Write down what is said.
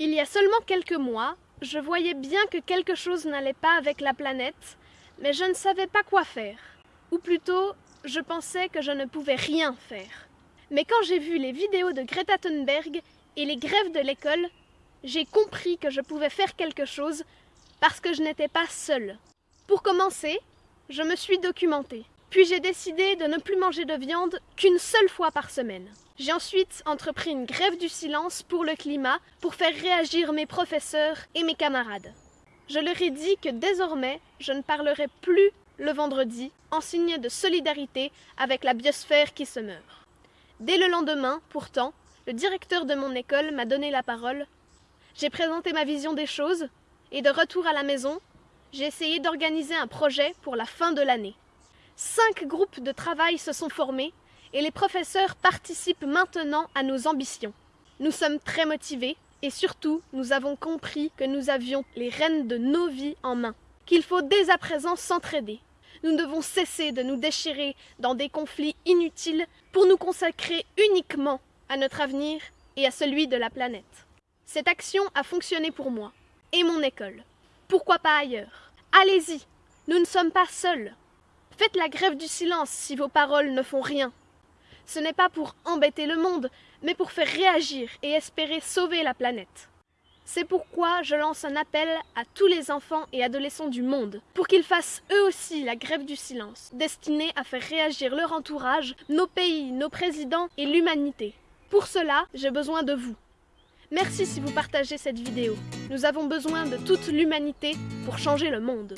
Il y a seulement quelques mois, je voyais bien que quelque chose n'allait pas avec la planète, mais je ne savais pas quoi faire. Ou plutôt, je pensais que je ne pouvais rien faire. Mais quand j'ai vu les vidéos de Greta Thunberg et les grèves de l'école, j'ai compris que je pouvais faire quelque chose parce que je n'étais pas seule. Pour commencer, je me suis documentée. Puis j'ai décidé de ne plus manger de viande qu'une seule fois par semaine. J'ai ensuite entrepris une grève du silence pour le climat pour faire réagir mes professeurs et mes camarades. Je leur ai dit que désormais, je ne parlerai plus le vendredi en signe de solidarité avec la biosphère qui se meurt. Dès le lendemain, pourtant, le directeur de mon école m'a donné la parole. J'ai présenté ma vision des choses et de retour à la maison, j'ai essayé d'organiser un projet pour la fin de l'année. Cinq groupes de travail se sont formés et les professeurs participent maintenant à nos ambitions. Nous sommes très motivés et surtout nous avons compris que nous avions les rênes de nos vies en main, qu'il faut dès à présent s'entraider. Nous devons cesser de nous déchirer dans des conflits inutiles pour nous consacrer uniquement à notre avenir et à celui de la planète. Cette action a fonctionné pour moi et mon école. Pourquoi pas ailleurs? Allez-y, nous ne sommes pas seuls. Faites la grève du silence si vos paroles ne font rien. Ce n'est pas pour embêter le monde, mais pour faire réagir et espérer sauver la planète. C'est pourquoi je lance un appel à tous les enfants et adolescents du monde, pour qu'ils fassent eux aussi la grève du silence, destinée à faire réagir leur entourage, nos pays, nos présidents et l'humanité. Pour cela, j'ai besoin de vous. Merci si vous partagez cette vidéo. Nous avons besoin de toute l'humanité pour changer le monde.